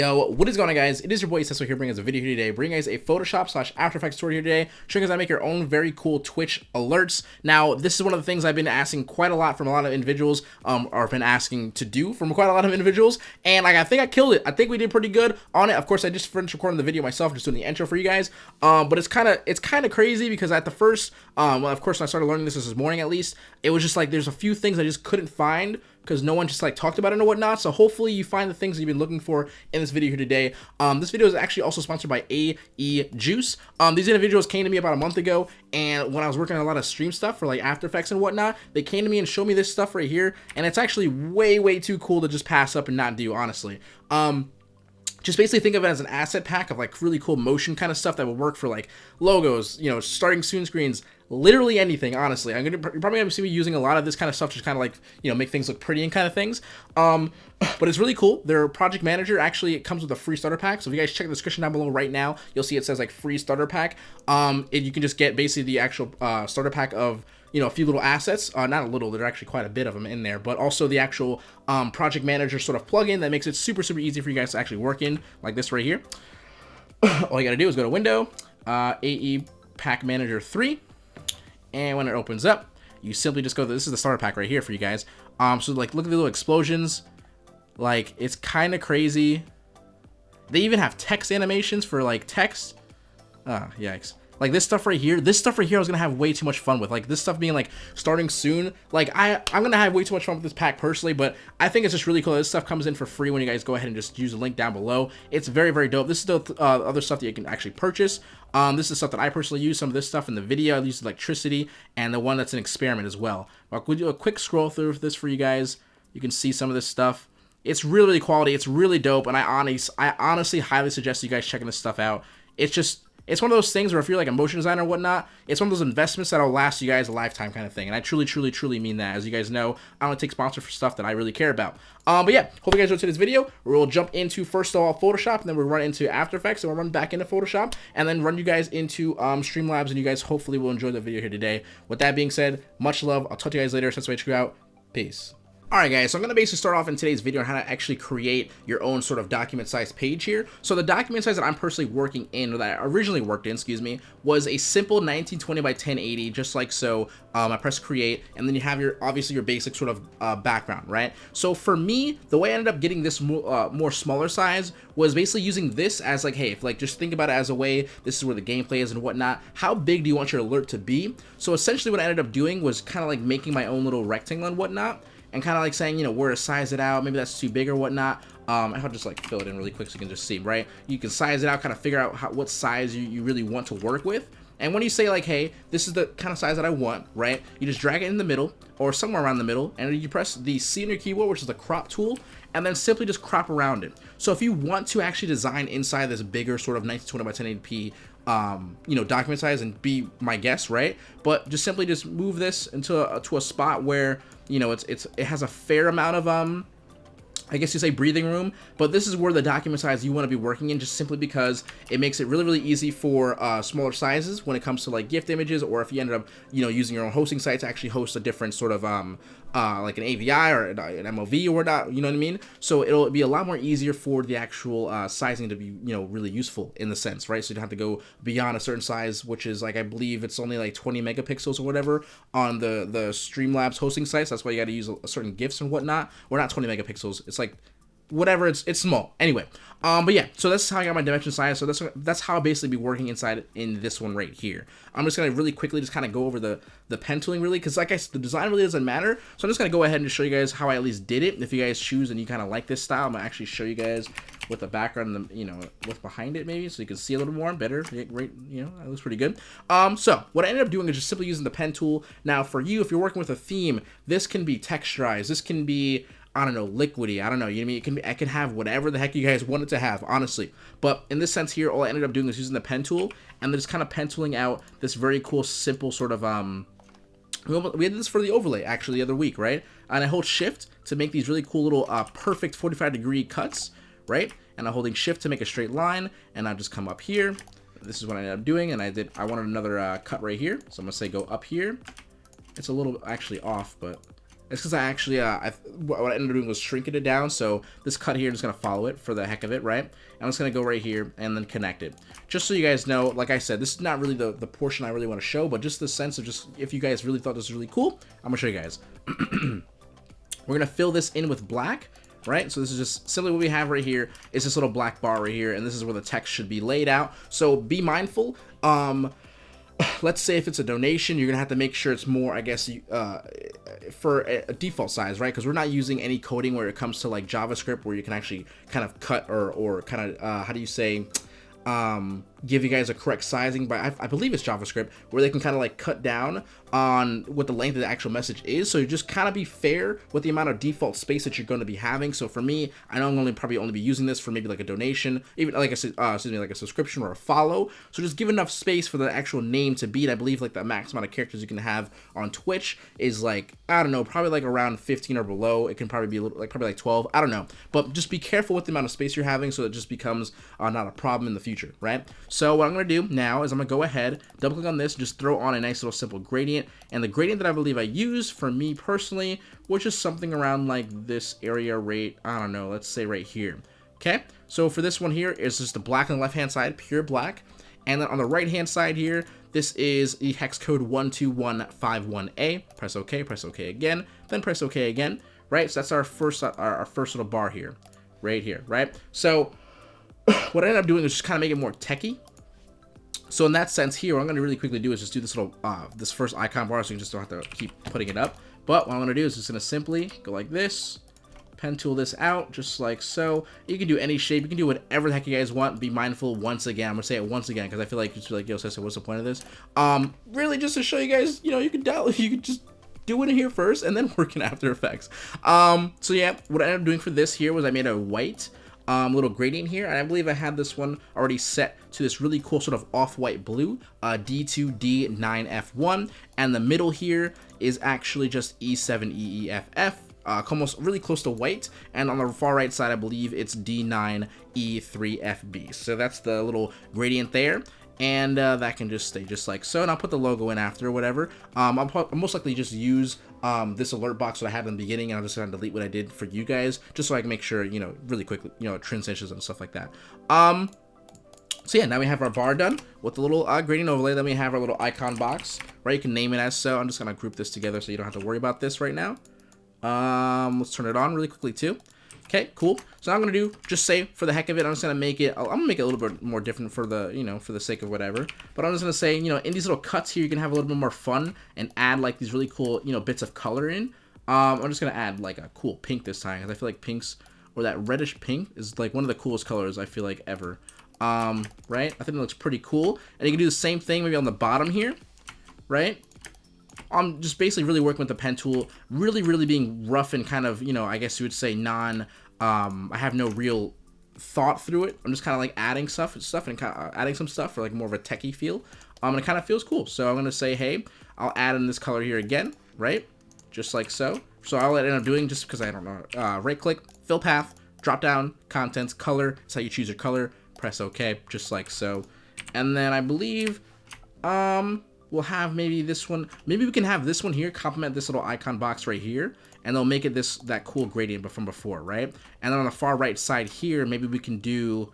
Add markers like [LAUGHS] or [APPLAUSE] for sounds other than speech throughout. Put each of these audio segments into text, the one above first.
Yo, what is going on guys? It is your boy Cecil here bringing us a video here today, bringing guys a Photoshop slash After Effects tutorial here today, showing guys how to make your own very cool Twitch alerts. Now, this is one of the things I've been asking quite a lot from a lot of individuals, um, or been asking to do from quite a lot of individuals, and like I think I killed it. I think we did pretty good on it. Of course, I just finished recording the video myself, just doing the intro for you guys. Um, but it's kind of it's kind of crazy because at the first, um, well, of course, when I started learning this this morning at least, it was just like there's a few things I just couldn't find because no one just like talked about it and whatnot. So hopefully you find the things you've been looking for in this video here today. Um, this video is actually also sponsored by AE Juice. Um, these individuals came to me about a month ago, and when I was working on a lot of stream stuff for like After Effects and whatnot, they came to me and showed me this stuff right here, and it's actually way, way too cool to just pass up and not do, honestly. Um, just basically think of it as an asset pack of like really cool motion kind of stuff that will work for like logos, you know, starting soon screens, literally anything, honestly. I'm gonna you're probably gonna see me using a lot of this kind of stuff to kind of like, you know, make things look pretty and kind of things. Um, [CLEARS THROAT] but it's really cool. Their project manager actually it comes with a free starter pack. So if you guys check the description down below right now, you'll see it says like free starter pack. Um, and you can just get basically the actual uh, starter pack of you know, a few little assets, uh, not a little, there are actually quite a bit of them in there, but also the actual um, project manager sort of plugin that makes it super, super easy for you guys to actually work in, like this right here. [CLEARS THROAT] All you gotta do is go to Window, uh, AE Pack Manager 3, and when it opens up, you simply just go, this is the starter pack right here for you guys. Um, so like, look at the little explosions. Like, it's kind of crazy. They even have text animations for like text. Ah, yikes. Like this stuff right here, this stuff right here I was gonna have way too much fun with. Like this stuff being like starting soon. Like I, I'm gonna have way too much fun with this pack personally, but I think it's just really cool. This stuff comes in for free when you guys go ahead and just use the link down below. It's very, very dope. This is the uh, other stuff that you can actually purchase. Um, this is stuff that I personally use. Some of this stuff in the video, I use electricity, and the one that's an experiment as well. I'll do a quick scroll through this for you guys. You can see some of this stuff. It's really, really quality. It's really dope, and I honestly, I honestly highly suggest you guys checking this stuff out. It's just it's one of those things where if you're like a motion designer or whatnot, it's one of those investments that'll last you guys a lifetime kind of thing. And I truly, truly, truly mean that. As you guys know, I don't take sponsor for stuff that I really care about. Um, but yeah, hope you guys enjoyed today's video. We'll jump into first of all Photoshop, and then we'll run into After Effects, and we'll run back into Photoshop, and then run you guys into um, Streamlabs, and you guys hopefully will enjoy the video here today. With that being said, much love. I'll talk to you guys later. We screw out. Peace. Alright guys, so I'm going to basically start off in today's video on how to actually create your own sort of document size page here. So the document size that I'm personally working in, or that I originally worked in, excuse me, was a simple 1920 by 1080, just like so. Um, I press create, and then you have your, obviously your basic sort of uh, background, right? So for me, the way I ended up getting this more, uh, more smaller size was basically using this as like, hey, if like just think about it as a way, this is where the gameplay is and whatnot. How big do you want your alert to be? So essentially what I ended up doing was kind of like making my own little rectangle and whatnot and kind of like saying, you know, where to size it out. Maybe that's too big or whatnot. Um, I'll just like fill it in really quick so you can just see, right? You can size it out, kind of figure out how, what size you, you really want to work with. And when you say like, hey, this is the kind of size that I want, right? You just drag it in the middle or somewhere around the middle and you press the C on your keyboard, which is the crop tool, and then simply just crop around it. So if you want to actually design inside this bigger sort of 1920 by 1080p um, you know, document size and be my guest, right? But just simply just move this into a, to a spot where you know, it's it's it has a fair amount of um I guess you say breathing room, but this is where the document size you want to be working in just simply because it makes it really, really easy for uh, smaller sizes when it comes to like gift images or if you ended up, you know, using your own hosting site to actually host a different sort of um, uh, like an AVI or an MOV or whatnot, you know what I mean? So it'll be a lot more easier for the actual uh, sizing to be, you know, really useful in the sense, right? So you don't have to go beyond a certain size, which is like, I believe it's only like 20 megapixels or whatever on the, the Streamlabs hosting sites. That's why you got to use a, a certain GIFs and whatnot. Or not 20 megapixels. It's like whatever it's it's small. Anyway um but yeah so that's how i got my dimension size. So that's that's how i basically be working inside in this one right here. I'm just gonna really quickly just kind of go over the the pen tooling really because like i said the design really doesn't matter. So i'm just gonna go ahead and show you guys how i at least did it. If you guys choose and you kind of like this style i'm gonna actually show you guys with the background and the, you know what's behind it maybe so you can see a little more better great you know that looks pretty good. Um so what i ended up doing is just simply using the pen tool. Now for you if you're working with a theme this can be texturized. This can be I don't know, liquidy. I don't know. You know I mean? It can I can have whatever the heck you guys want it to have, honestly. But in this sense here, all I ended up doing is using the pen tool and just kind of pen tooling out this very cool, simple sort of, um, we did this for the overlay actually the other week, right? And I hold shift to make these really cool little uh, perfect 45 degree cuts, right? And I'm holding shift to make a straight line and I just come up here. This is what I ended up doing and I did, I wanted another uh, cut right here. So I'm gonna say go up here. It's a little actually off, but It's because I actually, uh, I, what I ended up doing was shrinking it down. So this cut here is going to follow it for the heck of it, right? I'm just going to go right here and then connect it. Just so you guys know, like I said, this is not really the, the portion I really want to show, but just the sense of just, if you guys really thought this was really cool, I'm going to show you guys. [CLEARS THROAT] We're going to fill this in with black right? So this is just simply what we have right here is this little black bar right here, and this is where the text should be laid out. So be mindful. Um, [SIGHS] let's say if it's a donation, you're gonna have to make sure it's more, I guess, uh, for a, default size, right? Because we're not using any coding where it comes to like JavaScript, where you can actually kind of cut or or kind of uh, how do you say um, give you guys a correct sizing but I, I believe it's JavaScript where they can kind of like cut down on what the length of the actual message is. So you just kind of be fair with the amount of default space that you're going to be having. So for me I know I'm only probably only be using this for maybe like a donation even like I uh, excuse me like a subscription or a follow. So just give enough space for the actual name to beat I believe like the max amount of characters you can have on Twitch is like I don't know probably like around 15 or below. It can probably be a little like probably like 12 I don't know. But just be careful with the amount of space you're having so it just becomes uh, not a problem in the future right so what I'm going to do now is I'm going to go ahead, double click on this, just throw on a nice little simple gradient. And the gradient that I believe I use for me personally, which is something around like this area rate, I don't know, let's say right here. Okay, so for this one here is just the black on the left hand side, pure black. And then on the right hand side here, this is the hex code 12151A. Press OK, press OK again, then press OK again, right? So that's our first, our, our first little bar here, right here, right? So what I ended up doing is just kind of make it more techy. So in that sense here, what I'm going to really quickly do is just do this little, uh, this first icon bar so you just don't have to keep putting it up. But what I'm going to do is just going to simply go like this, pen tool this out, just like so. You can do any shape. You can do whatever the heck you guys want. Be mindful once again. I'm going to say it once again because I feel like it's like, yo, Cesar, what's the point of this? Um, really just to show you guys, you know, you can download, [LAUGHS] you can just do it here first and then [LAUGHS] work in After Effects. Um, so yeah, what I ended up doing for this here was I made a white um, little gradient here, and I believe I had this one already set to this really cool sort of off-white blue, uh, D2D9F1, and the middle here is actually just E7EEFF, uh, almost really close to white, and on the far right side, I believe it's D9E3FB. So that's the little gradient there. And uh, that can just stay just like so. And I'll put the logo in after or whatever. Um, I'll, I'll, most likely just use um, this alert box that I had in the beginning and I'm just gonna delete what I did for you guys just so I can make sure you know really quickly you know transitions and stuff like that um, so yeah, now we have our bar done with the little uh, gradient overlay. Then we have our little icon box, right? You can name it as so. I'm just to group this together so you don't have to worry about this right now. Um, let's turn it on really quickly too. Okay, cool. So I'm gonna do just say for the heck of it, I'm just gonna make it. I'm gonna make it a little bit more different for the you know for the sake of whatever. But I'm just gonna say you know in these little cuts here, you can have a little bit more fun and add like these really cool you know bits of color in. Um, I'm just gonna add like a cool pink this time because I feel like pinks or that reddish pink is like one of the coolest colors I feel like ever. Um, right? I think it looks pretty cool. And you can do the same thing maybe on the bottom here, right? I'm just basically really working with the pen tool, really, really being rough and kind of, you know, I guess you would say non, um, I have no real thought through it. I'm just kind of like adding stuff, and stuff and kind of adding some stuff for like more of a techie feel. Um, and it kind of feels cool. So I'm going to say, hey, I'll add in this color here again, right? Just like so. So I'll end up doing just because I don't know. Uh, right click, fill path, drop down, contents, color. That's how you choose your color. Press OK, just like so. And then I believe, um, we'll have maybe this one. Maybe we can have this one here complement this little icon box right here. And they'll make it this that cool gradient from before, right? And then on the far right side here, maybe we can do...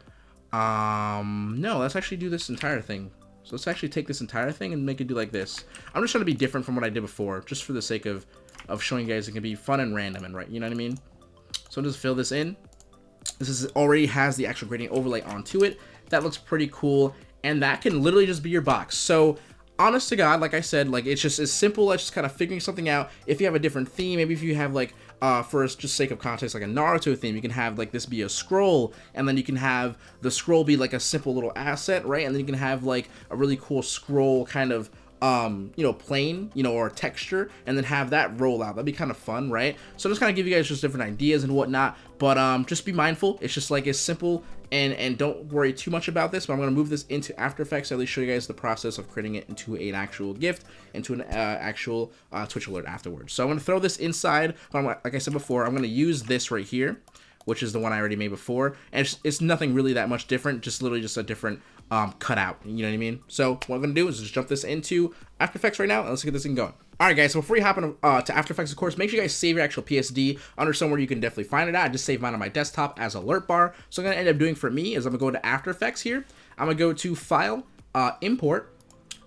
Um, no, let's actually do this entire thing. So let's actually take this entire thing and make it do like this. I'm just trying to be different from what I did before, just for the sake of, of showing you guys it can be fun and random and right, you know what I mean? So just fill this in. This is already has the actual gradient overlay onto it. That looks pretty cool. And that can literally just be your box. So honest to God, like I said, like it's just as simple as just kind of figuring something out. If you have a different theme, maybe if you have like, uh, for just sake of context, like a Naruto theme, you can have like this be a scroll, and then you can have the scroll be like a simple little asset, right? And then you can have like a really cool scroll kind of um, you know, plane, you know, or texture, and then have that roll out. That'd be kind of fun, right? So just kind of give you guys just different ideas and whatnot. But um, just be mindful. It's just like as simple and and don't worry too much about this. But I'm gonna move this into After Effects. At least show you guys the process of creating it into an actual gift, into an uh, actual uh, Twitch alert afterwards. So I'm gonna throw this inside. But like I said before, I'm gonna use this right here which is the one I already made before. And it's, it's, nothing really that much different, just literally just a different um, cut out. You know what I mean? So what I'm gonna do is just jump this into After Effects right now, and let's get this thing going. Alright guys, so before you hop in, uh, to After Effects, of course, make sure you guys save your actual PSD under somewhere you can definitely find it at. I just saved mine on my desktop as alert bar. So I'm going to end up doing for me is I'm going to go to After Effects here. I'm going to go to File, uh, Import,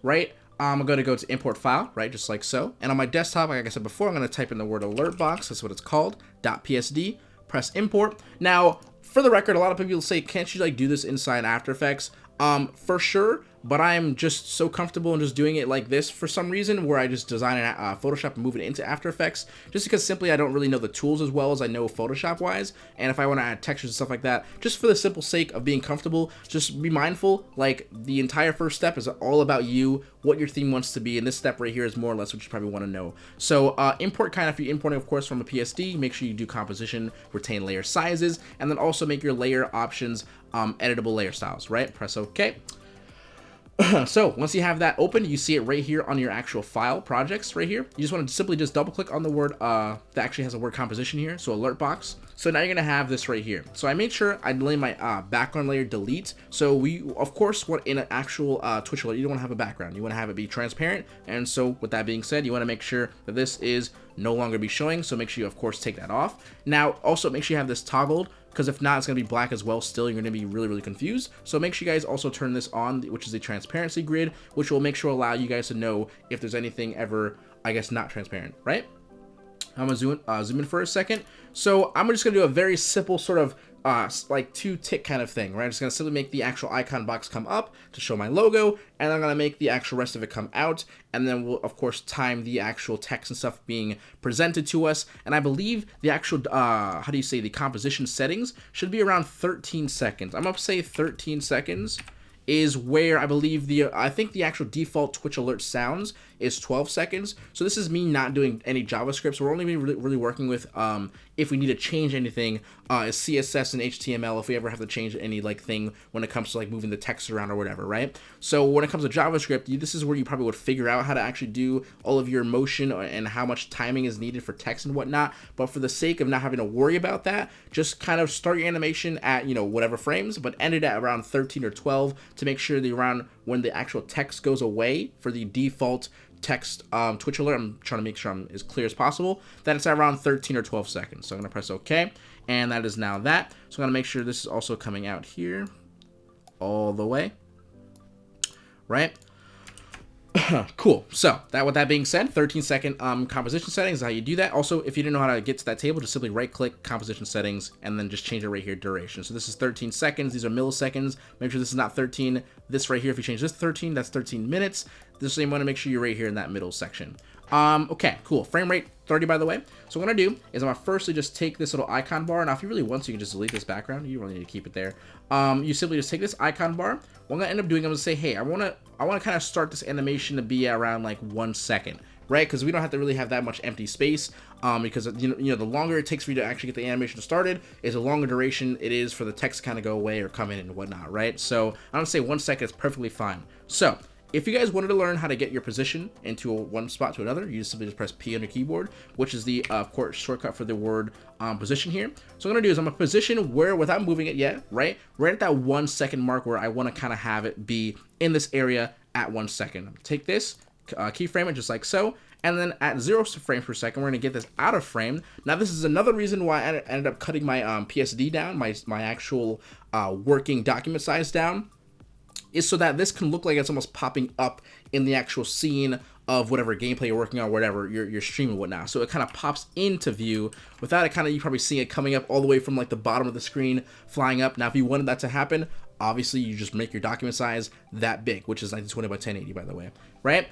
right? I'm going to go to Import File, right, just like so. And on my desktop, like I said before, I'm going to type in the word alert box. That's what it's called, .psd. Press Import. Now, for the record, a lot of people say, can't you like do this inside After Effects? Um, for sure, but I'm just so comfortable in just doing it like this for some reason, where I just design a uh, Photoshop and move it into After Effects, just because simply I don't really know the tools as well as I know Photoshop-wise, and if I want to add textures and stuff like that, just for the simple sake of being comfortable, just be mindful, like, the entire first step is all about you, what your theme wants to be, and this step right here is more or less what you probably want to know. So, uh, import kind of, if you're importing, of course, from a PSD, make sure you do composition, retain layer sizes, and then also make your layer options um, editable layer styles, right? Press OK. [CLEARS THROAT] so once you have that open, you see it right here on your actual file projects right here. You just want to simply just double click on the word uh, that actually has a word composition here. So alert box. So now you're going to have this right here. So I made sure I delete my uh, background layer delete. So we, of course, want in an actual uh, Twitch alert, you don't want to have a background. You want to have it be transparent. And so with that being said, you want to make sure that this is no longer be showing. So make sure you, of course, take that off. Now, also make sure you have this toggled because if not, it's going to be black as well still. You're going to be really, really confused. So make sure you guys also turn this on, which is a transparency grid, which will make sure allow you guys to know if there's anything ever, I guess, not transparent, right? I'm going to zoom, uh, zoom in for a second. So I'm just going to do a very simple sort of uh, like two tick kind of thing, right? I'm just going to simply make the actual icon box come up to show my logo, and I'm going to make the actual rest of it come out, and then we'll, of course, time the actual text and stuff being presented to us, and I believe the actual, uh, how do you say, the composition settings should be around 13 seconds. I'm going to say 13 seconds is where I believe the, I think the actual default Twitch alert sounds is 12 seconds. So this is me not doing any JavaScript. So we're only really, really working with um, if we need to change anything, uh, CSS and HTML, if we ever have to change any like thing when it comes to like moving the text around or whatever, right? So when it comes to JavaScript, you, this is where you probably would figure out how to actually do all of your motion and how much timing is needed for text and whatnot. But for the sake of not having to worry about that, just kind of start your animation at, you know, whatever frames, but end it at around 13 or 12 to make sure that around when the actual text goes away for the default text um, Twitch alert, I'm trying to make sure I'm as clear as possible, that it's around 13 or 12 seconds. So I'm going to press OK, and that is now that. So I'm going to make sure this is also coming out here all the way, right? [COUGHS] cool. So that with that being said, 13 second um, composition settings is how you do that. Also, if you didn't know how to get to that table, just simply right click composition settings and then just change it right here duration. So this is 13 seconds. These are milliseconds. Make sure this is not 13. This right here, if you change this 13, that's 13 minutes. This same want to make sure you're right here in that middle section. Um, okay, cool. Frame rate 30, by the way. So what I'm going to do is I'm going to firstly just take this little icon bar. Now, if you really want to, you can just delete this background. You really need to keep it there. Um, you simply just take this icon bar. What I'm going to end up doing, I'm going to say, hey, I want to I want to kind of start this animation to be around like one second right? Because we don't have to really have that much empty space um, because you know, you know the longer it takes for you to actually get the animation started is the longer duration it is for the text to kind of go away or come in and whatnot, right? So I don't say one second is perfectly fine. So if you guys wanted to learn how to get your position into one spot to another, you just simply just press P on your keyboard, which is the, uh, of course, shortcut for the word um, position here. So what I'm going to do is I'm going to position where, without moving it yet, right, right at that one second mark where I want to kind of have it be in this area at one second. Take this, uh, keyframe it just like so, and then at zero frames per second, we're to get this out of frame. Now, this is another reason why I ended up cutting my um, PSD down, my, my actual uh, working document size down is so that this can look like it's almost popping up in the actual scene of whatever gameplay you're working on, whatever you're, you're streaming whatnot. So it kind of pops into view without it kind of, you probably seeing it coming up all the way from like the bottom of the screen, flying up. Now, if you wanted that to happen, obviously you just make your document size that big, which is 1920 by 1080, by the way, right?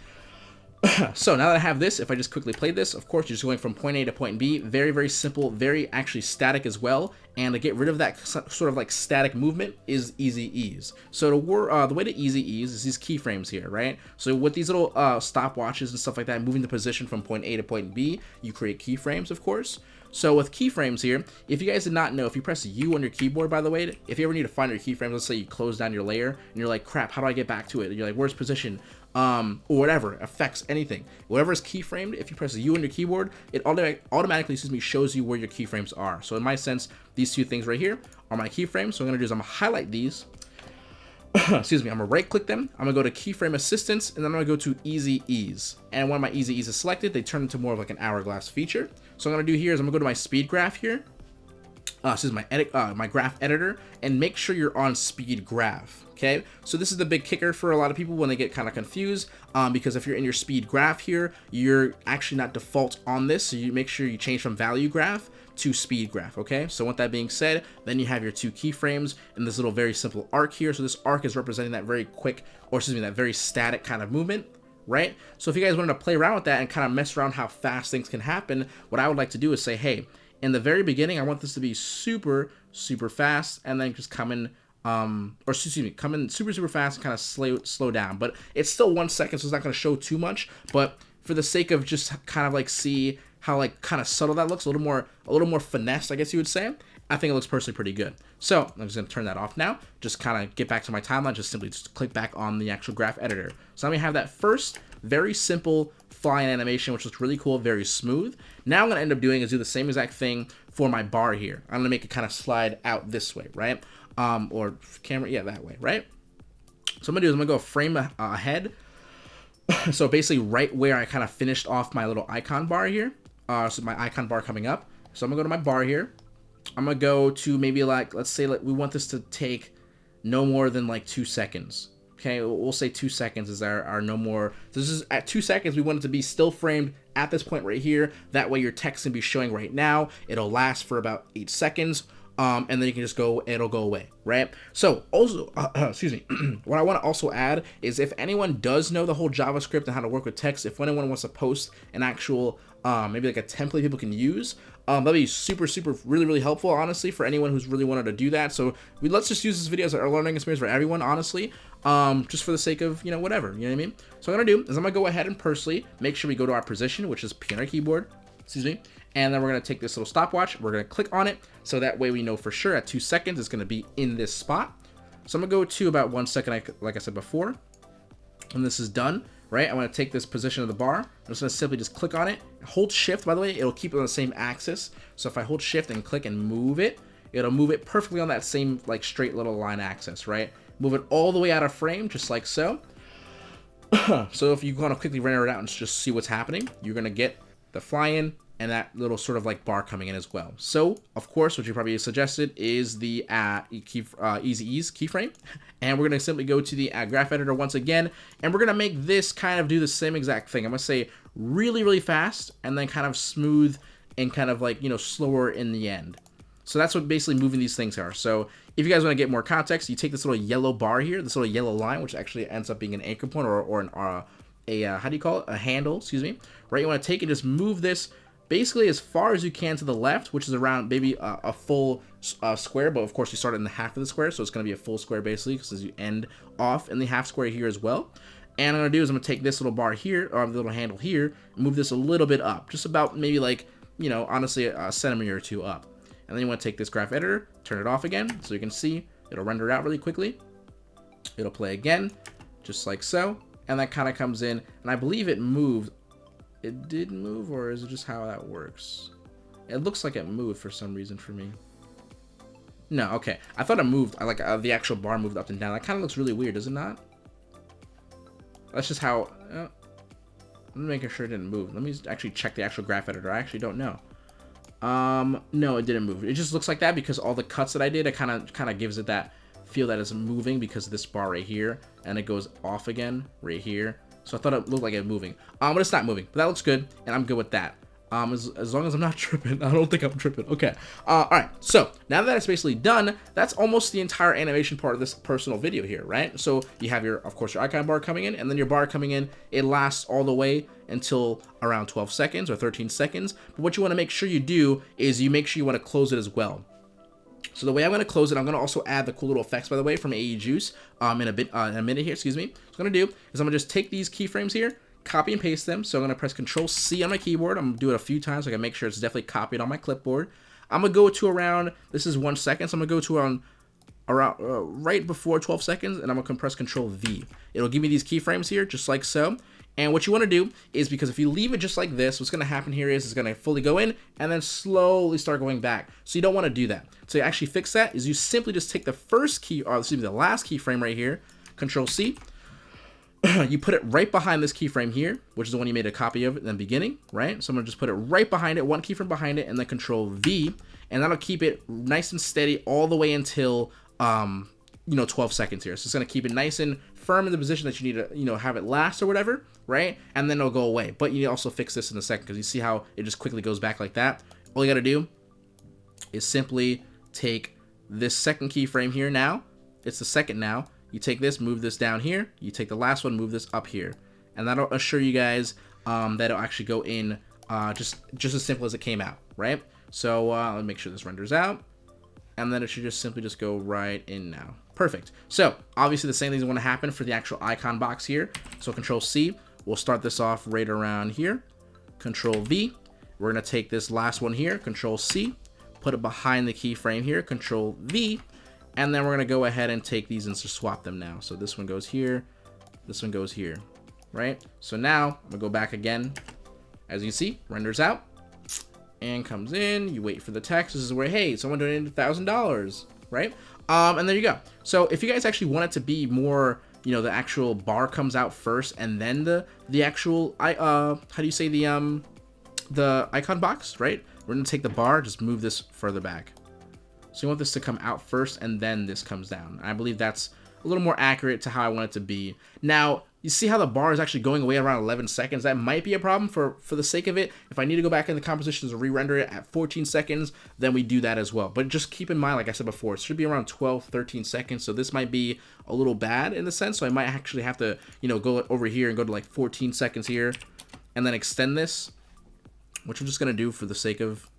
[CLEARS THROAT] so now that I have this, if I just quickly play this, of course, you're just going from point A to point B. Very, very simple, very actually static as well. And to get rid of that sort of like static movement is easy ease. So to uh, the way to easy ease is these keyframes here, right? So with these little uh, stopwatches and stuff like that, moving the position from point A to point B, you create keyframes, of course. So with keyframes here, if you guys did not know, if you press U on your keyboard, by the way, if you ever need to find your keyframes, let's say you close down your layer and you're like, crap, how do I get back to it? And you're like, where's position? Um, or whatever, affects anything. Whatever is keyframed, if you press U on your keyboard, it auto automatically, excuse me, shows you where your keyframes are. So in my sense, these two things right here are my keyframes. So I'm gonna do is I'm gonna highlight these, [COUGHS] excuse me, I'm gonna right click them. I'm gonna go to keyframe assistant and then I'm gonna go to easy ease. And when my easy ease is selected, they turn into more of like an hourglass feature. So I'm gonna do here is I'm gonna go to my speed graph here. Uh, this is my edit, uh, my graph editor, and make sure you're on speed graph. Okay, so this is the big kicker for a lot of people when they get kind of confused, um, because if you're in your speed graph here, you're actually not default on this, so you make sure you change from value graph to speed graph, okay? So with that being said, then you have your two keyframes in this little very simple arc here. So this arc is representing that very quick, or excuse me, that very static kind of movement, right? So if you guys wanted to play around with that and kind of mess around how fast things can happen, what I would like to do is say, hey, in the very beginning, I want this to be super, super fast, and then just come in, um, or excuse me, come in super, super fast and kind of slow, slow down. But it's still one second, so it's not going to show too much. But for the sake of just kind of like see how like kind of subtle that looks, a little more a little more finesse, I guess you would say. I think it looks personally pretty good. So I'm just gonna turn that off now. Just kind of get back to my timeline. Just simply just click back on the actual graph editor. So now we have that first very simple flying animation, which looks really cool, very smooth. Now I'm gonna end up doing is do the same exact thing for my bar here. I'm gonna make it kind of slide out this way, right? Um, or camera, yeah, that way, right? So I'm gonna do is I'm gonna go frame ahead. [COUGHS] so basically right where I kind of finished off my little icon bar here uh, so my icon bar coming up. So I'm gonna go to my bar here. I'm gonna go to maybe like, let's say like we want this to take no more than like two seconds. Okay, we'll say two seconds is our, our no more. This is at two seconds. We want it to be still framed at this point right here. That way your text can be showing right now. It'll last for about eight seconds. Um, and then you can just go, it'll go away, right? So also, uh, [CLEARS THROAT] excuse me, [CLEARS THROAT] what I want to also add is if anyone does know the whole JavaScript and how to work with text, if anyone wants to post an actual um, maybe like a template people can use. Um, that'd be super, super, really, really helpful, honestly, for anyone who's really wanted to do that. So we let's just use this video as a learning experience for everyone, honestly, um, just for the sake of, you know, whatever, you know what I mean? So what I'm gonna do is I'm gonna go ahead and personally make sure we go to our position, which is piano keyboard, excuse me, and then we're gonna take this little stopwatch, we're gonna click on it, so that way we know for sure at two seconds it's gonna be in this spot. So I'm gonna go to about one second, like I said before, when this is done, right? Going to take this position of the bar. I'm just going to simply just click on it. Hold shift, by the way, it'll keep it on the same axis. So if I hold shift and click and move it, it'll move it perfectly on that same like straight little line axis, right? Move it all the way out of frame, just like so. [COUGHS] so if you want to quickly render it out and just see what's happening, you're going to get the fly-in and that little sort of like bar coming in as well. So, of course, what you probably suggested is the uh, key, uh, Easy Ease keyframe. [LAUGHS] And we're going to simply go to the uh, graph editor once again, and we're going to make this kind of do the same exact thing. I'm going to say really, really fast, and then kind of smooth and kind of like, you know, slower in the end. So that's what basically moving these things are. So if you guys want to get more context, you take this little yellow bar here, this little yellow line, which actually ends up being an anchor point or, or an, uh, a, uh, how do you call it? A handle, excuse me. Right, you want to take and just move this basically as far as you can to the left, which is around maybe a, a full uh, square, but of course you start in the half of the square, so it's going to be a full square basically, because you end off in the half square here as well. And I'm going to do is I'm going to take this little bar here, or the little handle here, move this a little bit up, just about maybe like, you know, honestly a centimeter or two up. And then you want to take this graph editor, turn it off again, so you can see it'll render out really quickly. It'll play again, just like so. And that kind of comes in, and I believe it moved it did move, or is it just how that works? It looks like it moved for some reason for me. No, okay. I thought it moved. Like uh, the actual bar moved up and down. That kind of looks really weird, does it not? That's just how. Uh, I'm making sure it didn't move. Let me actually check the actual graph editor. I actually don't know. Um, no, it didn't move. It just looks like that because all the cuts that I did, it kind of kind of gives it that feel that it's moving because this bar right here, and it goes off again right here. So I thought it looked like it moving. Um, but it's not moving. But that looks good, and I'm good with that. Um, as, as long as I'm not [LAUGHS] tripping. I don't think I'm tripping. Okay. Uh, all right. So now that it's basically done, that's almost the entire animation part of this personal video here, right? So you have your, of course, your icon bar coming in, and then your bar coming in. It lasts all the way until around 12 seconds or 13 seconds. But what you want to make sure you do is you make sure you want to close it as well. So the way I'm going to close it, I'm going to also add the cool little effects, by the way, from AE Juice um, in a bit uh, in a minute here. Excuse me. What I'm going to do is I'm going to just take these keyframes here, copy and paste them. So I'm going to press Control C on my keyboard. I'm going to do it a few times so I can make sure it's definitely copied on my clipboard. I'm going to go to around, this is one second, so I'm going to go to around around uh, right before 12 seconds and I'm gonna press control V. It'll give me these keyframes here just like so And what you want to do is because if you leave it just like this, what's going to happen here is it's going to fully go in and then slowly start going back. So you don't want to do that. So you actually fix that is you simply just take the first key, or excuse me, the last keyframe right here, Control C, [CLEARS THROAT] you put it right behind this keyframe here, which is the one you made a copy of in the beginning, right? So I'm gonna just put it right behind it, one keyframe behind it, and then Control V, and that'll keep it nice and steady all the way until um, you know 12 seconds here. So it's gonna keep it nice and firm in the position that you need to you know have it last or whatever, right? And then it'll go away. But you also fix this in a second because you see how it just quickly goes back like that. All you gotta do is simply take this second keyframe here now. It's the second now you take this, move this down here. You take the last one, move this up here. And that'll assure you guys um, that it'll actually go in uh, just, just as simple as it came out, right? So uh, let me make sure this renders out. And then it should just simply just go right in now. Perfect. So obviously the same thing is going to happen for the actual icon box here. So Control C, we'll start this off right around here. Control V, we're going to take this last one here, Control C, put it behind the keyframe here, Control V, and then we're going to go ahead and take these and just swap them now. So this one goes here. This one goes here. Right? So now I'm going to go back again. As you see, renders out. And comes in. You wait for the text. This is where, hey, someone donated $1,000. Right? Um, and there you go. So if you guys actually want it to be more you know the actual bar comes out first and then the the actual i uh how do you say the um the icon box right we're gonna take the bar just move this further back so you want this to come out first and then this comes down. I believe that's a little more accurate to how I want it to be. Now, you see how the bar is actually going away around 11 seconds. That might be a problem for, for the sake of it. If I need to go back in the compositions and re-render it at 14 seconds, then we do that as well. But just keep in mind, like I said before, it should be around 12, 13 seconds. So this might be a little bad in the sense. So I might actually have to, you know, go over here and go to like 14 seconds here and then extend this, which I'm just going to do for the sake of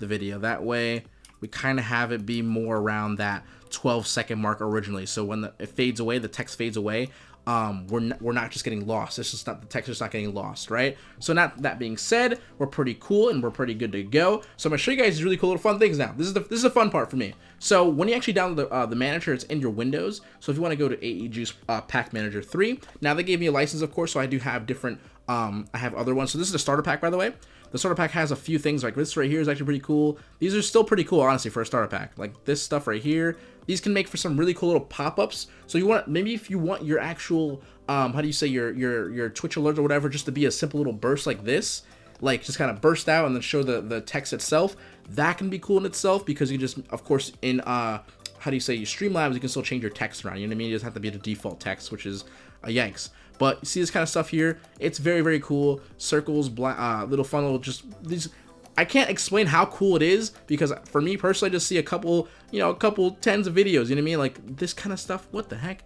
the video. That way we kind of have it be more around that 12 second mark originally. So when the, it fades away, the text fades away, um, we're, not, we're not just getting lost. It's just not, the text is not getting lost, right? So not that being said, we're pretty cool and we're pretty good to go. So I'm gonna show you guys these really cool little fun things now. This is the, this is the fun part for me. So when you actually download the, uh, the manager, it's in your Windows. So if you wanna go to AE uh, Pack Manager 3, now they gave me a license, of course, so I do have different, um, I have other ones. So this is the starter pack, by the way. The starter pack has a few things like this right here is actually pretty cool. These are still pretty cool, honestly, for a starter pack. Like this stuff right here. These can make for some really cool little pop-ups. So you want, maybe if you want your actual, um, how do you say, your, your, your Twitch alert or whatever, just to be a simple little burst like this, like just kind of burst out and then show the, the text itself, that can be cool in itself because you just, of course, in, uh, how do you say, your Streamlabs, you can still change your text around, you know what I mean? It doesn't have to be the default text, which is a Yanks. But you see this kind of stuff here? It's very, very cool. Circles, black, uh, little funnel, just these. I can't explain how cool it is because for me personally, I just see a couple, you know, a couple tens of videos. You know what I mean? Like this kind of stuff. What the heck?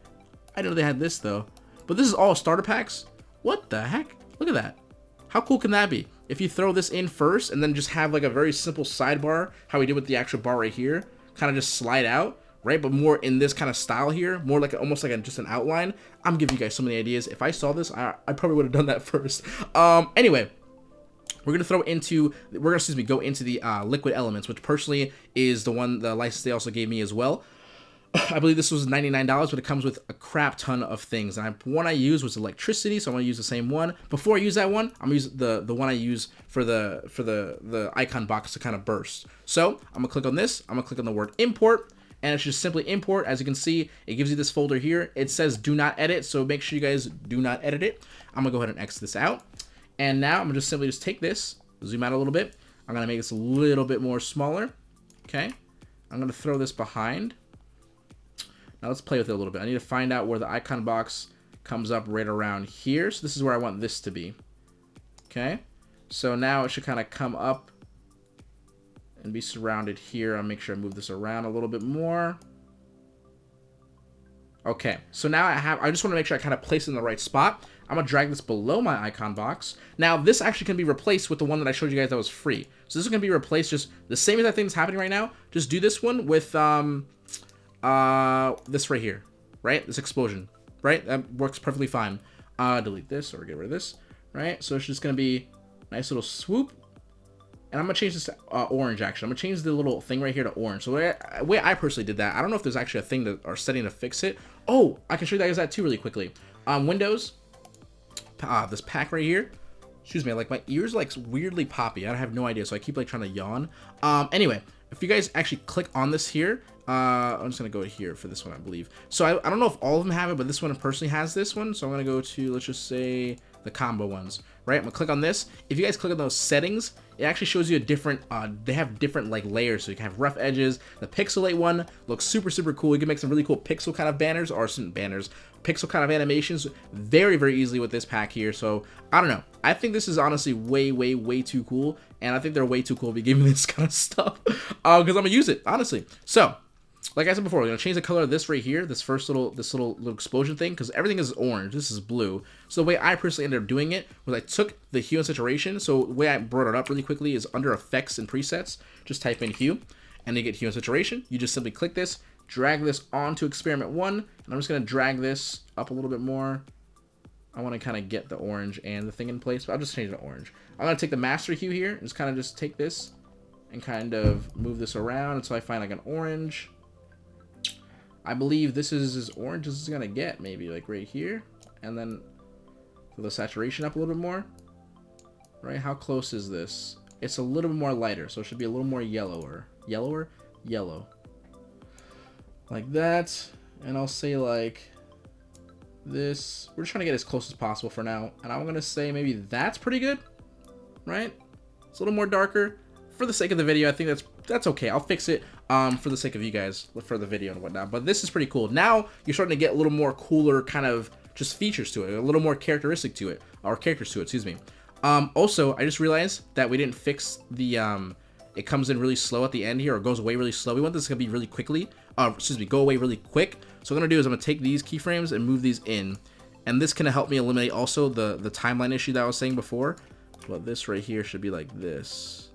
I didn't know they had this though. But this is all starter packs. What the heck? Look at that. How cool can that be? If you throw this in first and then just have like a very simple sidebar, how we did with the actual bar right here, kind of just slide out, right? But more in this kind of style here, more like almost like a, just an outline. I'm giving you guys so many ideas. If I saw this, I, I probably would have done that [LAUGHS] first. Um, anyway, we're gonna throw into we're gonna excuse me go into the uh, liquid elements, which personally is the one the license they also gave me as well. [SIGHS] I believe this was $99, but it comes with a crap ton of things. And I, one I use was electricity, so I'm gonna use the same one. Before I use that one, I'm gonna use the the one I use for the for the the icon box to kind of burst. So I'm gonna click on this. I'm gonna click on the word import and it's just simply import. As you can see, it gives you this folder here. It says do not edit, so make sure you guys do not edit it. I'm gonna go ahead and X this out. And now I'm gonna just simply just take this, zoom out a little bit. I'm gonna make this a little bit more smaller. Okay. I'm gonna throw this behind. Now let's play with it a little bit. I need to find out where the icon box comes up right around here. So this is where I want this to be. Okay. So now it should kind of come up and be surrounded here. I'll make sure I move this around a little bit more. Okay, so now I have, I just want to make sure I kind of place it in the right spot. I'm going to drag this below my icon box. Now, this actually can be replaced with the one that I showed you guys that was free. So this is going to be replaced just the same exact thing that's happening right now. Just do this one with um, uh, this right here, right? This explosion, right? That works perfectly fine. Uh, delete this or get rid of this, right? So it's just going to be nice little swoop and I'm gonna change this to uh, orange actually. I'm gonna change the little thing right here to orange. So the way, I, way I personally did that, I don't know if there's actually a thing that or setting to fix it. Oh, I can show you guys that too really quickly. Um, Windows, uh, this pack right here. Excuse me, like my ears like weirdly poppy. I have no idea, so I keep like trying to yawn. Um, anyway, if you guys actually click on this here, uh, I'm just gonna go here for this one, I believe. So I, I don't know if all of them have it, but this one personally has this one. So I'm gonna go to, let's just say the combo ones, right? I'm gonna click on this. If you guys click on those settings, it actually shows you a different, uh, they have different like layers. So you can have rough edges. The pixelate one looks super, super cool. You can make some really cool pixel kind of banners or some banners, pixel kind of animations very, very easily with this pack here. So I don't know. I think this is honestly way, way, way too cool. And I think they're way too cool to be giving this kind of stuff because uh, I'm gonna use it, honestly. So like I said before, we're gonna change the color of this right here, this first little this little little explosion thing, because everything is orange. This is blue. So the way I personally ended up doing it was I took the hue and saturation. So the way I brought it up really quickly is under effects and presets. Just type in hue, and you get hue and saturation. You just simply click this, drag this onto experiment one, and I'm just gonna drag this up a little bit more. I want to kind of get the orange and the thing in place, but I'll just change it to orange. I'm gonna take the master hue here and just kind of just take this and kind of move this around until I find like an orange I believe this is as orange as it's gonna get, maybe like right here, and then the saturation up a little bit more. Right? How close is this? It's a little bit more lighter, so it should be a little more yellower. Yellower? Yellow. Like that, and I'll say like this. We're just trying to get as close as possible for now, and I'm gonna say maybe that's pretty good, right? It's a little more darker. For the sake of the video, I think that's that's okay. I'll fix it um, for the sake of you guys for the video and whatnot. But this is pretty cool. Now you're starting to get a little more cooler kind of just features to it, a little more characteristic to it, or characters to it, excuse me. Um, also, I just realized that we didn't fix the, um, it comes in really slow at the end here, or goes away really slow. We want this to be really quickly, uh, excuse me, go away really quick. So what I'm gonna do is I'm gonna take these keyframes and move these in. And this can help me eliminate also the, the timeline issue that I was saying before. But this right here should be like this.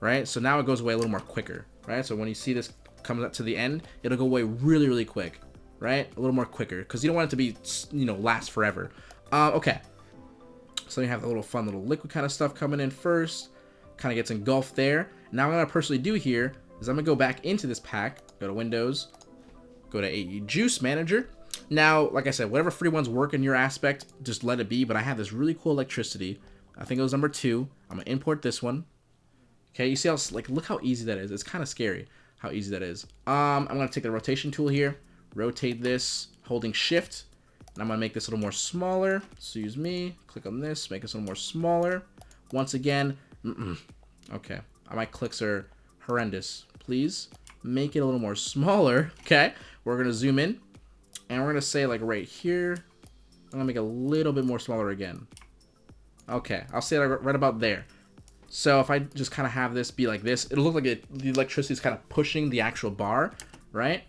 Right? So now it goes away a little more quicker right? So when you see this comes up to the end, it'll go away really, really quick, right? A little more quicker because you don't want it to be, you know, last forever. Uh, okay. So you have the little fun little liquid kind of stuff coming in first. Kind of gets engulfed there. Now what I'm going to personally do here is I'm going to go back into this pack. Go to Windows. Go to AE Juice Manager. Now, like I said, whatever free ones work in your aspect, just let it be. But I have this really cool electricity. I think it was number two. I'm going to import this one. Okay, you see how, like, look how easy that is. It's kind of scary how easy that is. Um, I'm going to take the rotation tool here, rotate this, holding shift, and I'm going to make this a little more smaller. Excuse me. Click on this, make this a little more smaller. Once again, mm -mm. okay, my clicks are horrendous. Please make it a little more [LAUGHS] smaller. Okay, we're going to zoom in, and we're going to say, like, right here, I'm going to make it a little bit more smaller again. Okay, I'll say it right about there. So if I just kind of have this be like this, it'll look like it, the electricity is kind of pushing the actual bar, right?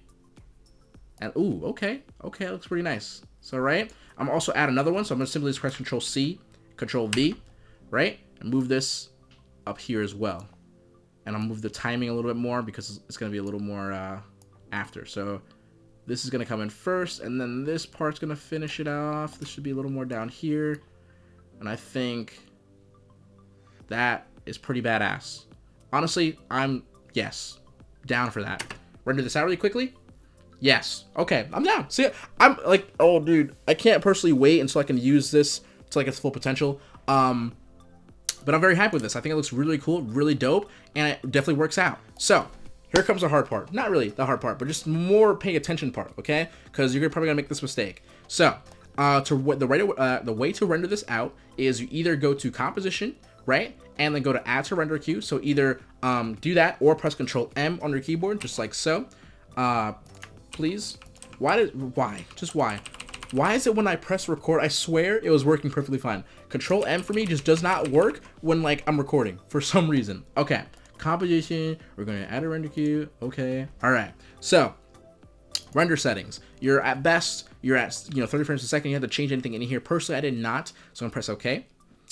And, ooh, okay. Okay, it looks pretty nice. So, right? I'm also add another one, so I'm to simply just press Control C, Control V, right? And move this up here as well. And I'll move the timing a little bit more because it's going to be a little more uh, after. So this is going to come in first, and then this part's going to finish it off. This should be a little more down here. And I think that is pretty badass. Honestly, I'm, yes, down for that. Render this out really quickly? Yes. Okay, I'm down. See, I'm like, oh, dude, I can't personally wait until I can use this to like its full potential. Um, but I'm very happy with this. I think it looks really cool, really dope, and it definitely works out. So, here comes the hard part. Not really the hard part, but just more paying attention part, okay? Because you're probably gonna make this mistake. So, uh, to the right, uh, the way to render this out is you either go to composition, right? And then go to add to render queue. So either um, do that or press Control M on your keyboard, just like so. Uh, please. Why did why? Just why? Why is it when I press record, I swear it was working perfectly fine. Control M for me just does not work when like I'm recording for some reason. Okay, composition, we're gonna add a render queue. Okay, all right. So render settings, you're at best, you're at you know 30 frames a second. You have to change anything in here. Personally, I did not, so I'm gonna press OK.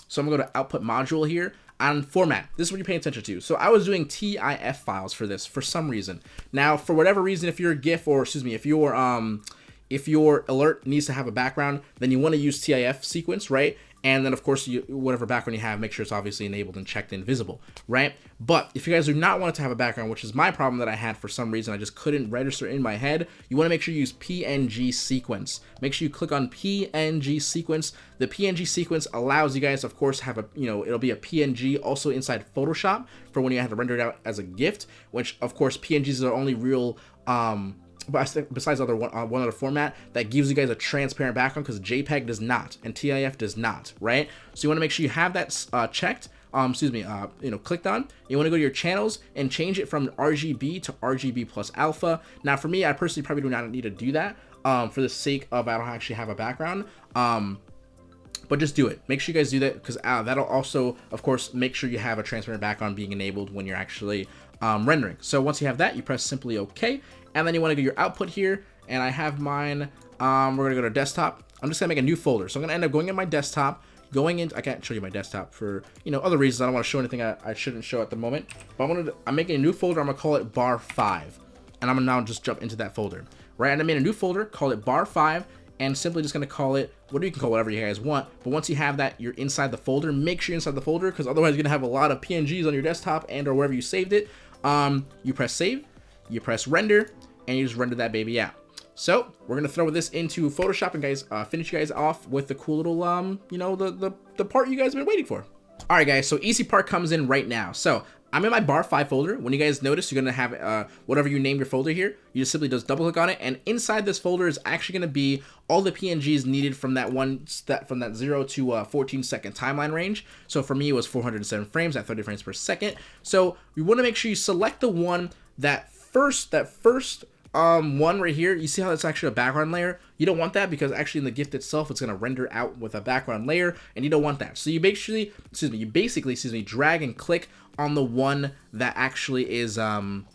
So I'm gonna go to output module here on format. This is what you're paying attention to. So I was doing TIF files for this for some reason. Now, for whatever reason, if you're a GIF or excuse me, if your um if your alert needs to have a background, then you want to use TIF sequence, right? And then of course, you, whatever background you have, make sure it's obviously enabled and checked in visible, right? But if you guys do not want it to have a background, which is my problem that I had for some reason, I just couldn't register in my head, you wanna make sure you use PNG sequence. Make sure you click on PNG sequence. The PNG sequence allows you guys, of course, have a, you know, it'll be a PNG also inside Photoshop for when you have to render it out as a GIF, which of course PNGs are only real um, besides other one, uh, one other format that gives you guys a transparent background because JPEG does not and TIF does not, right? So you want to make sure you have that uh, checked. Um, excuse me, uh, you know, clicked on. You want to go to your channels and change it from RGB to RGB plus alpha. Now, for me, I personally probably do not need to do that um, for the sake of I don't actually have a background. Um, but just do it. Make sure you guys do that because uh, that'll also, of course, make sure you have a transparent background being enabled when you're actually um, rendering. So once you have that, you press simply OK, and then you want to go your output here, and I have mine, um, we're going to go to desktop. I'm just to make a new folder. So I'm to end up going in my desktop, going into, I can't show you my desktop for, you know, other reasons. I don't want to show anything I, I shouldn't show at the moment. But I'm, gonna, I'm making a new folder. I'm to call it bar 5. And I'm to now just jump into that folder. Right, and I made a new folder, call it bar 5, and simply just going to call it, what you can call whatever you guys want. But once you have that, you're inside the folder. Make sure you're inside the folder because otherwise you're to have a lot of PNGs on your desktop and or wherever you saved it. Um, you press save, you press render, and you just render that baby out. So we're gonna throw this into Photoshop and guys, uh, finish you guys off with the cool little, um, you know, the, the, the part you guys have been waiting for. All right, guys, so easy part comes in right now. So I'm in my bar 5 folder. When you guys notice, you're going to have uh, whatever you name your folder here. You just simply just double click on it. And inside this folder is actually going to be all the PNGs needed from that one step from that 0 to uh, 14 second timeline range. So for me, it was 407 frames at 30 frames per second. So you want to make sure you select the one that first, that first um, one right here, you see how it's actually a background layer? You don't want that because actually in the GIF itself, it's going to render out with a background layer, and you don't want that. So you basically, excuse me, you basically, excuse me, drag and click on the one that actually is um,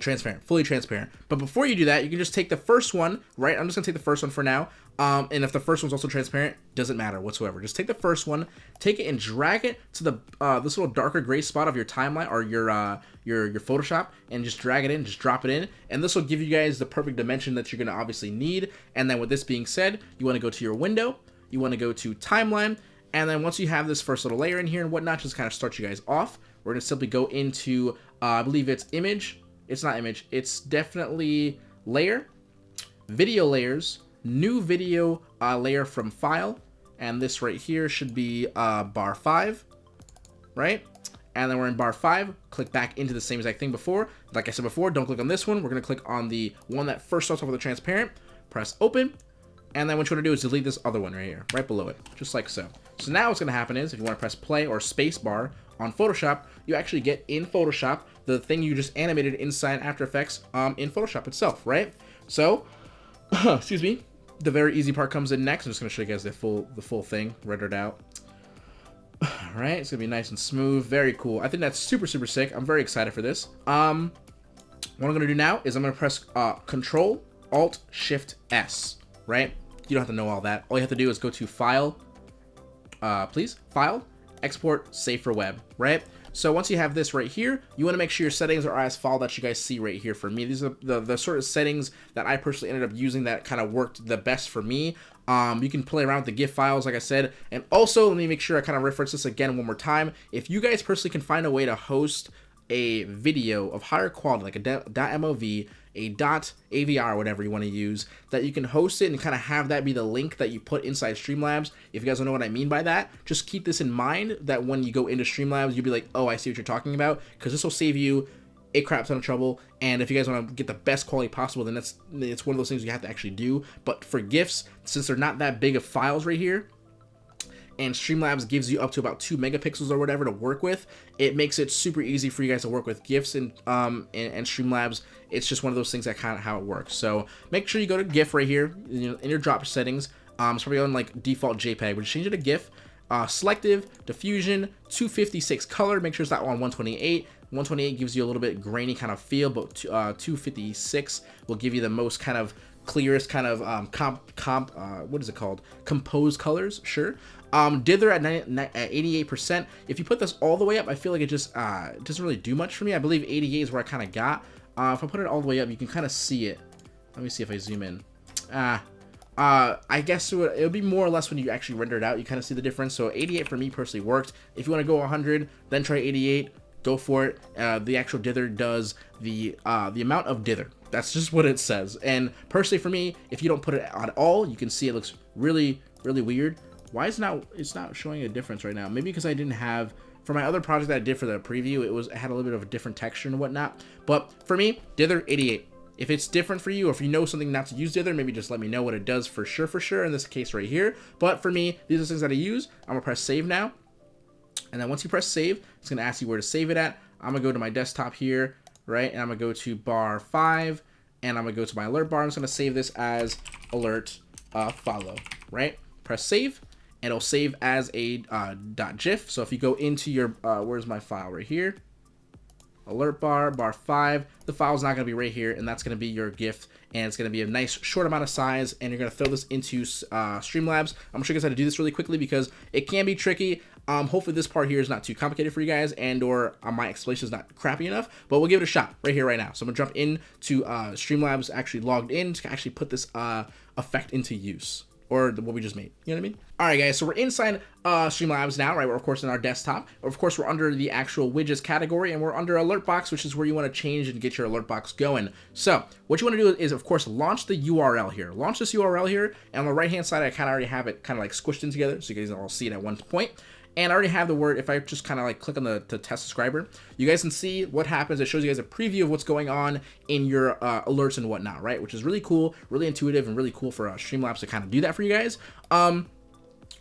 transparent, fully transparent. But before you do that, you can just take the first one, right? I'm just gonna take the first one for now. Um, and if the first one's also transparent, doesn't matter whatsoever. Just take the first one, take it and drag it to the uh, this little darker gray spot of your timeline or your uh, your your Photoshop, and just drag it in, just drop it in, and this will give you guys the perfect dimension that you're gonna obviously need. And then with this being said, you want to go to your window, you want to go to timeline, and then once you have this first little layer in here and whatnot, just kind of start you guys off. We're gonna simply go into uh, I believe it's image. It's not image. It's definitely layer, video layers new video uh, layer from file, and this right here should be uh, bar 5, right? And then we're in bar 5, click back into the same exact thing before. Like I said before, don't click on this one. We're going to click on the one that first starts off with a transparent, press open, and then what you want to do is delete this other one right here, right below it, just like so. So now what's going to happen is, if you want to press play or space bar on Photoshop, you actually get in Photoshop the thing you just animated inside After Effects um, in Photoshop itself, right? So, [LAUGHS] excuse me, the very easy part comes in next. I'm just gonna show you guys the full the full thing rendered out. [SIGHS] All right, it's gonna be nice and smooth, very cool. I think that's super super sick. I'm very excited for this. Um, what I'm gonna do now is I'm gonna press uh, Control Alt Shift S. Right, you don't have to know all that. All you have to do is go to File, uh, please File, Export, Save for Web. Right. So once you have this right here, you want to make sure your settings are as follow that you guys see right here for me. These are the, the sort of settings that I personally ended up using that kind of worked the best for me. Um, you can play around with the GIF files, like I said. And also, let me make sure I kind of reference this again one more time. If you guys personally can find a way to host a video of higher quality, like a .mov, a dot .avr, whatever you want to use, that you can host it and kind of have that be the link that you put inside Streamlabs. If you guys don't know what I mean by that, just keep this in mind that when you go into Streamlabs, you'll be like, oh, I see what you're talking about, because this will save you a crap ton of trouble. And if you guys want to get the best quality possible, then that's it's one of those things you have to actually do. But for GIFs, since they're not that big of files right here, and Streamlabs gives you up to about two megapixels or whatever to work with. It makes it super easy for you guys to work with GIFs and um and, and Streamlabs. It's just one of those things that kind of how it works. So make sure you go to GIF right here in your drop settings. Um, it's probably on like default JPEG, but change it to GIF. Uh, selective, diffusion, 256 color. Make sure it's not on 128. 128 gives you a little bit grainy kind of feel, but uh, 256 will give you the most kind of clearest kind of um, comp, comp uh, what is it called? Composed colors, sure. Um, Dither at, 88%. If you put this all the way up, I feel like it just uh, doesn't really do much for me. I believe 88 is where I kind of got. Uh, if I put it all the way up, you can kind of see it. Let me see if I zoom in. Ah, uh, I guess it would, it would be more or less when you actually render it out, you kind of see the difference. So 88 for me personally worked. If you want to go 100, then try 88, go for it. Uh, the actual dither does the uh, the amount of dither. That's just what it says. And personally for me, if you don't put it on all, you can see it looks really, really weird. Why is not it's not showing a difference right now? Maybe because I didn't have for my other project that I did for the preview, it was it had a little bit of a different texture and whatnot. But for me, dither 88. If it's different for you, or if you know something not to use dither, maybe just let me know what it does for sure, for sure, in this case right here. But for me, these are things that I use. I'm gonna press save now. And then once you press save, it's to ask you where to save it at. I'm to go to my desktop here, right? And I'm to go to bar 5, and I'm to go to my alert bar. I'm just to save this as alert uh, follow, right? Press save, it'll save as a uh, .gif. So if you go into your, uh, where's my file right here? Alert bar, bar 5. The file's not to be right here, and that's to be your GIF, and it's to be a nice short amount of size, and you're to throw this into uh, Streamlabs. I'm to show you guys how to do this really quickly because it can be tricky. Um, hopefully this part here is not too complicated for you guys and or uh, my explanation is not crappy enough, but we'll give it a shot right here, right now. So I'm gonna jump into uh, Streamlabs actually logged in to actually put this uh, effect into use or what we just made. You know what I mean? All right, guys, so we're inside uh, Streamlabs now, right? We're, of course, in our desktop. Of course, we're under the actual widgets category, and we're under Alert Box, which is where you want to change and get your Alert Box going. So what you want to do is, of course, launch the URL here. Launch this URL here, and on the right-hand side, I kind of already have it kind of like squished in together, so you guys can all see it at one point. And I already have the word, if I just kind of like click on the, test subscriber, you guys can see what happens. It shows you guys a preview of what's going on in your uh, alerts and whatnot, right? Which is really cool, really intuitive, and really cool for uh, Streamlabs to kind of do that for you guys. Um,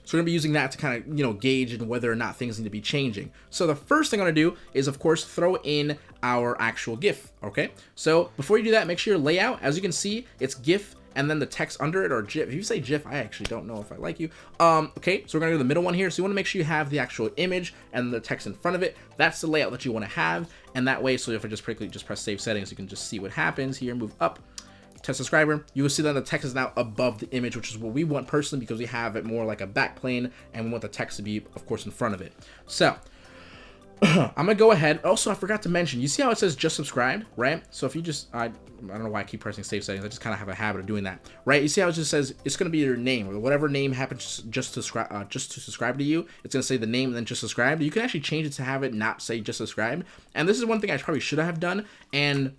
so we're gonna be using that to kind of, you know, gauge and whether or not things need to be changing. So the first thing I'm gonna do is of course throw in our actual GIF, okay? So before you do that, make sure your layout, as you can see, it's GIF and then the text under it or GIF. If you say GIF, I actually don't know if I like you. Um, okay, so we're gonna go to the middle one here. So you wanna make sure you have the actual image and the text in front of it. That's the layout that you wanna have. And that way, so if I just quickly just press save settings, you can just see what happens here, move up, test subscriber, you will see that the text is now above the image, which is what we want personally because we have it more like a backplane and we want the text to be, of course, in front of it. So [CLEARS THROAT] I'm gonna go ahead. Also, I forgot to mention, you see how it says just subscribed, right? So if you just, I, I don't know why I keep pressing save settings. I just kind of have a habit of doing that, right? You see how it just says it's gonna be your name or whatever name happens just to subscribe, uh, just to subscribe to you. It's gonna say the name and then just subscribe. You can actually change it to have it not say just subscribe. And this is one thing I probably should have done. And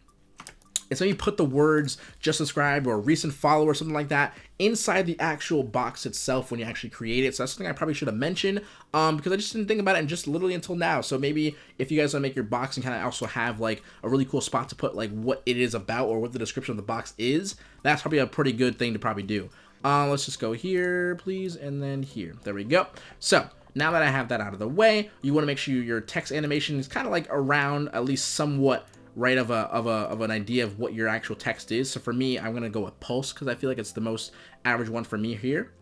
it's you put the words just subscribe or recent follower, something like that inside the actual box itself when you actually create it. So that's something I probably should have mentioned um, because I just didn't think about it and just literally until now. So maybe if you guys want to make your box and kind of also have like a really cool spot to put like what it is about or what the description of the box is, that's probably a pretty good thing to probably do. Uh, let's just go here, please, and then here. There we go. So now that I have that out of the way, you want to make sure your text animation is kind of like around at least somewhat right of a of a of an idea of what your actual text is. So for me, I'm gonna go with Pulse because I feel like it's the most average one for me here.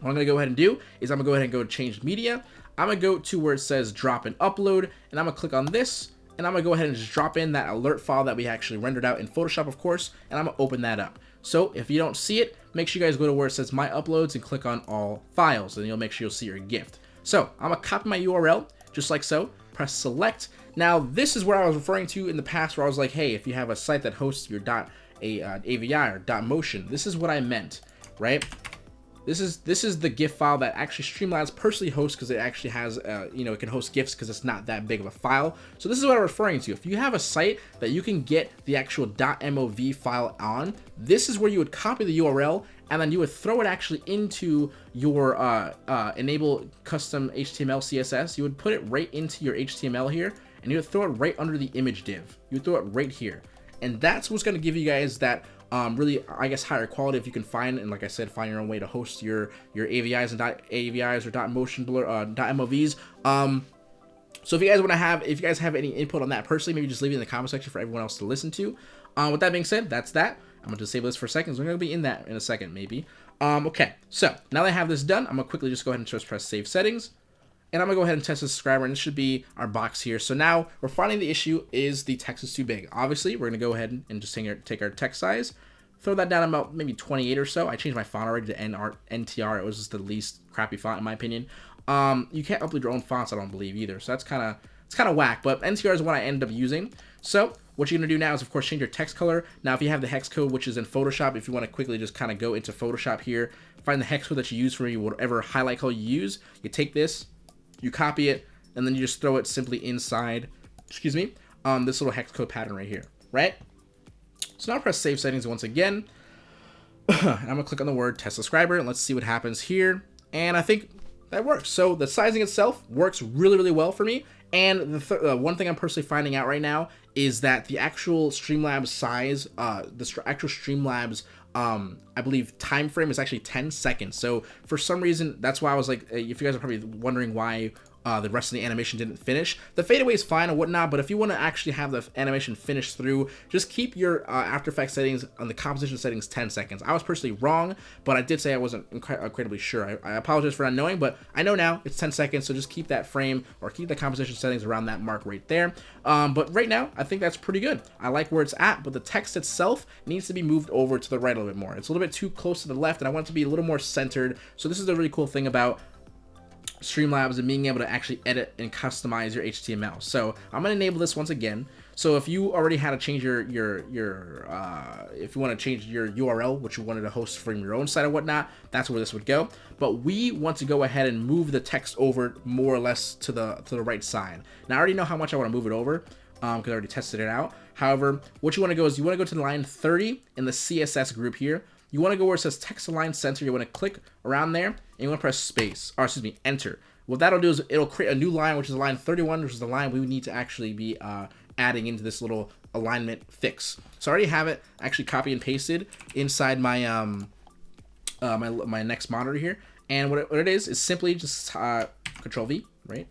What I'm gonna go ahead and do is I'm gonna go ahead and go to change media. I'm gonna go to where it says drop and upload, and I'm gonna click on this, and I'm gonna go ahead and just drop in that alert file that we actually rendered out in Photoshop, of course, and I'm gonna open that up. So if you don't see it, make sure you guys go to where it says my uploads and click on all files, and you'll make sure you'll see your GIF. So I'm gonna copy my URL just like so, press select. Now, this is where I was referring to in the past where I was like, hey, if you have a site that hosts your a, uh, AVI or motion, this is what I meant, right? This is this is the GIF file that actually Streamlabs personally hosts because it actually has, uh, you know, it can host GIFs because it's not that big of a file. So this is what I'm referring to. If you have a site that you can get the actual .mov file on, this is where you would copy the URL and then you would throw it actually into your uh, uh, enable custom HTML CSS. You would put it right into your HTML here, and you throw it right under the image div. You throw it right here. And that's what's going to give you guys that um, really, I guess, higher quality if you can find, and like I said, find your own way to host your your AVIs and AVIs or motion blur, uh, MOVs. Um, so if you guys want to have, if you guys have any input on that personally, maybe just leave it in the comment section for everyone else to listen to. Um, with that being said, that's that. I'm going to disable this for a second. So we're going to be in that in a second, maybe. Um, okay, so now that I have this done, I'm going to quickly just go ahead and just press Save Settings. And I'm to go ahead and test the subscriber, and this should be our box here. So now we're finding the issue is the text is too big. Obviously, we're to go ahead and just take our, text size, throw that down about maybe 28 or so. I changed my font already to NR, NTR. It was just the least crappy font, in my opinion. Um, you can't upload your own fonts, I don't believe, either. So that's kind of It's kind of whack, but NTR is what I end up using. So what you're going to do now is, of course, change your text color. Now, if you have the hex code, which is in Photoshop, if you want to quickly just kind of go into Photoshop here, find the hex code that you use for whatever highlight color you use, you take this, you copy it, and then you just throw it simply inside, excuse me, um, this little hex code pattern right here, right? So now press save settings once again. [CLEARS THROAT] and I'm gonna click on the word test subscriber and let's see what happens here. And I think that works. So the sizing itself works really, really well for me. And the th uh, one thing I'm personally finding out right now is that the actual Streamlabs size, uh, the st actual Streamlabs, um, I believe time frame is actually 10 seconds. So for some reason, that's why I was like, uh, if you guys are probably wondering why uh, the rest of the animation didn't finish. The fadeaway is fine and whatnot, but if you want to actually have the animation finish through, just keep your uh, After Effects settings on the composition settings 10 seconds. I was personally wrong, but I did say I wasn't incredibly sure. I, I, apologize for not knowing, but I know now it's 10 seconds, so just keep that frame or keep the composition settings around that mark right there. Um, but right now, I think that's pretty good. I like where it's at, but the text itself needs to be moved over to the right a little bit more. It's a little bit too close to the left, and I want it to be a little more centered. So this is the really cool thing about Streamlabs and being able to actually edit and customize your HTML. So I'm going to enable this once again. So if you already had to change your, your, your uh, if you want to change your URL, which you wanted to host from your own site or whatnot, that's where this would go. But we want to go ahead and move the text over more or less to the, to the right side. Now I already know how much I want to move it over because um, I already tested it out. However, what you want to go is you want to go to line 30 in the CSS group here you want to go where it says text align center. You want to click around there and you want to press space, or excuse me, enter. What that'll do is it'll create a new line, which is line 31, which is the line we would need to actually be uh, adding into this little alignment fix. So I already have it actually copy and pasted inside my um uh, my my next monitor here. And what it, what it is is simply just uh, Control V, right?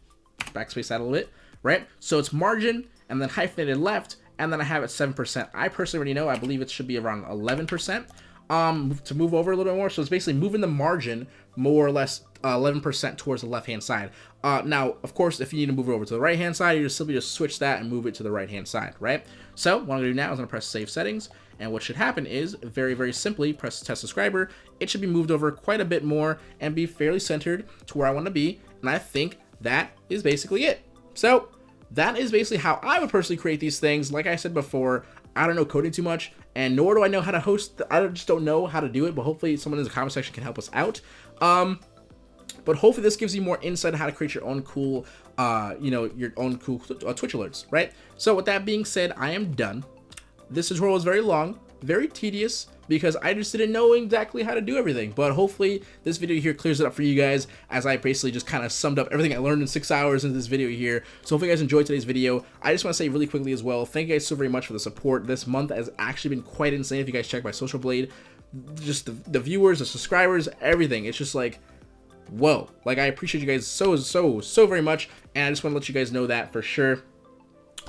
Backspace that a little bit, right? So it's margin and then hyphenated left, and then I have it 7%. I personally already know, I believe it should be around 11% um, to move over a little bit more. So it's basically moving the margin more or less 11% uh, towards the left-hand side. Uh, now, of course, if you need to move it over to the right-hand side, you just simply just switch that and move it to the right-hand side, right? So what I'm to do now is I'm to press Save Settings, and what should happen is, very, very simply, press Test Subscriber. It should be moved over quite a bit more and be fairly centered to where I want to be, and I think that is basically it. So that is basically how I would personally create these things. Like I said before, I don't know coding too much, and nor do I know how to host. I just don't know how to do it, but hopefully someone in the comment section can help us out. Um, but hopefully this gives you more insight on how to create your own cool, uh, you know, your own cool uh, Twitch alerts, right? So with that being said, I am done. This tutorial was very long, very tedious, because I just didn't know exactly how to do everything. But hopefully this video here clears it up for you guys as I basically just kind of summed up everything I learned in six hours in this video here. So hopefully you guys enjoyed today's video. I just want to say really quickly as well, thank you guys so very much for the support. This month has actually been quite insane if you guys check my social blade. Just the, the viewers, the subscribers, everything. It's just like, whoa. Like I appreciate you guys so, so, so very much. And I just want to let you guys know that for sure.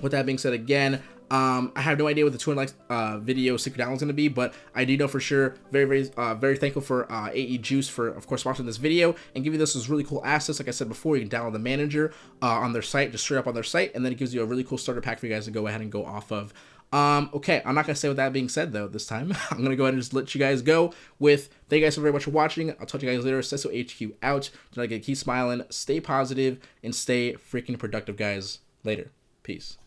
With that being said, again, um, I have no idea what the 200 likes uh, video secret download is going to be, but I do know for sure. Very, very, uh, very thankful for uh, AE Juice for, of course, watching this video and giving this those really cool assets. Like I said before, you can download the manager uh, on their site, just straight up on their site, and then it gives you a really cool starter pack for you guys to go ahead and go off of. Um, okay, I'm not going to say with that being said, though, this time. [LAUGHS] I'm going to go ahead and just let you guys go with thank you guys so very much for watching. I'll talk to you guys later. Cesso HQ out. Do not get keep smiling, stay positive, and stay freaking productive, guys. Later. Peace.